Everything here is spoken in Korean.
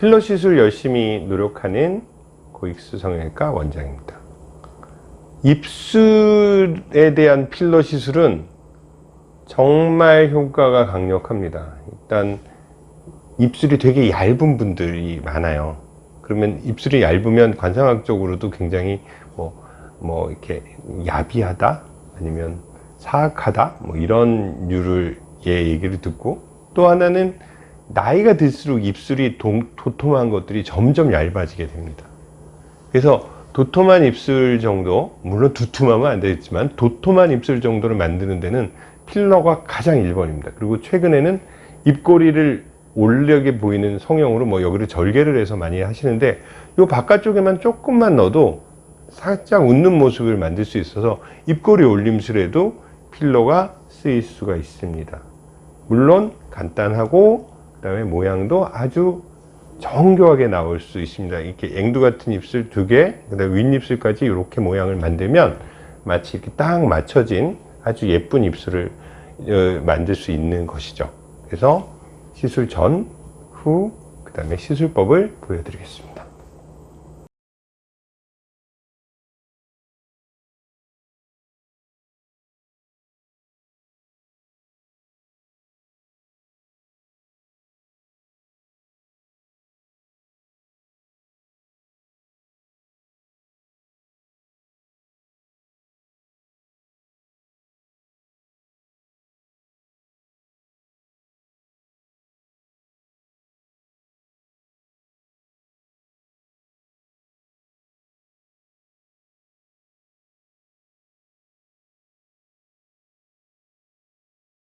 필러 시술 열심히 노력하는 고익수 성형외과 원장입니다. 입술에 대한 필러 시술은 정말 효과가 강력합니다. 일단 입술이 되게 얇은 분들이 많아요. 그러면 입술이 얇으면 관상학적으로도 굉장히 뭐, 뭐 이렇게 야비하다 아니면 사악하다 뭐 이런 류를 예 얘기를 듣고 또 하나는 나이가 들수록 입술이 도, 도톰한 것들이 점점 얇아지게 됩니다. 그래서 도톰한 입술 정도 물론 두툼하면 안 되겠지만 도톰한 입술 정도를 만드는 데는 필러가 가장 1번입니다. 그리고 최근에는 입꼬리를 올려게 보이는 성형으로 뭐 여기를 절개를 해서 많이 하시는데 이 바깥쪽에만 조금만 넣어도 살짝 웃는 모습을 만들 수 있어서 입꼬리 올림술에도 필러가 쓰일 수가 있습니다. 물론 간단하고 그 다음에 모양도 아주 정교하게 나올 수 있습니다. 이렇게 앵두 같은 입술 두 개, 그 다음에 윗입술까지 이렇게 모양을 만들면 마치 이렇게 딱 맞춰진 아주 예쁜 입술을 어, 만들 수 있는 것이죠. 그래서 시술 전, 후, 그 다음에 시술법을 보여드리겠습니다.